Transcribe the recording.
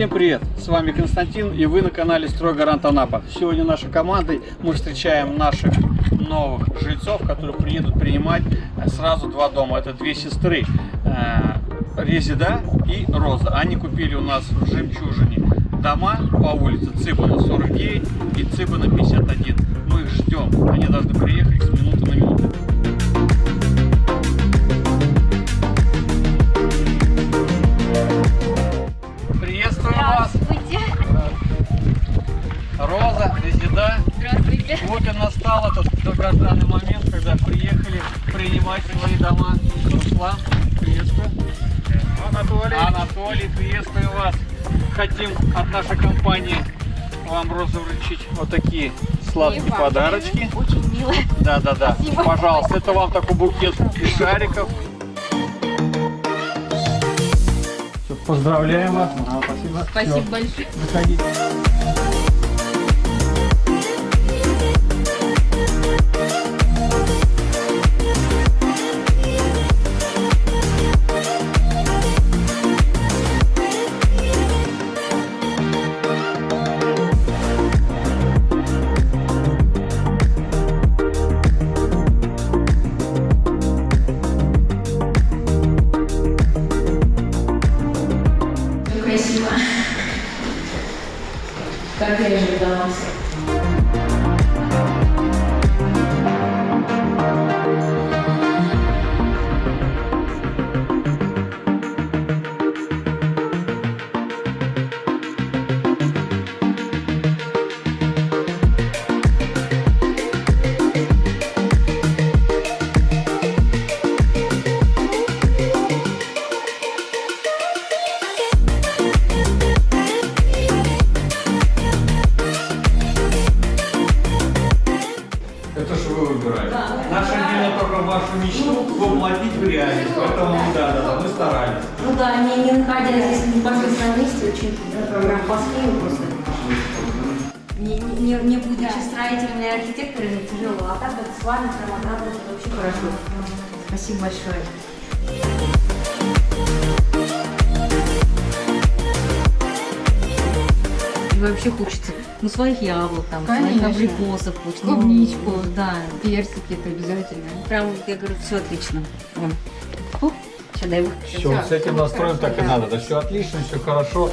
Всем привет! С вами Константин и вы на канале Стройгарант Анапа. Сегодня нашей командой мы встречаем наших новых жильцов, которые приедут принимать э, сразу два дома. Это две сестры, э, Резида и Роза. Они купили у нас в Жемчужине дома по улице Цыбана 49 и Цыбана 51. Мы их ждем. Они должны приехать с минуты настал этот долгожданный момент, когда приехали принимать свои дома. Руслан, приветствую. Анатолий. Анатолий, приветствую вас. Хотим от нашей компании вам, Роза, вручить вот такие сладкие подарочки. Очень мило. Да, да, да. Спасибо. Пожалуйста, это вам такой букет из шариков. Всё, Поздравляем вас. Спасибо. Спасибо Всё, большое. Заходите. Красиво. Как я ожидала. Вашу мечту воплотить в реальность. Поэтому да, да, да, мы старались. Ну да, не, не находясь здесь непосредственно месте, очень по схеме просто. Не, не, не, не будучи строителями и архитекторами, тяжело. А так вот с вами прям отработать вообще хорошо. Спасибо большое. И вообще хочется, ну, своих яблок, там, Конечно. своих абрикосов хочется. ну, Клубничку. Да, Персики это обязательно. прям, я говорю, все отлично. Вон. Фу, сейчас дай выход. Все, с этим настроем так и надо. Да все отлично, все хорошо.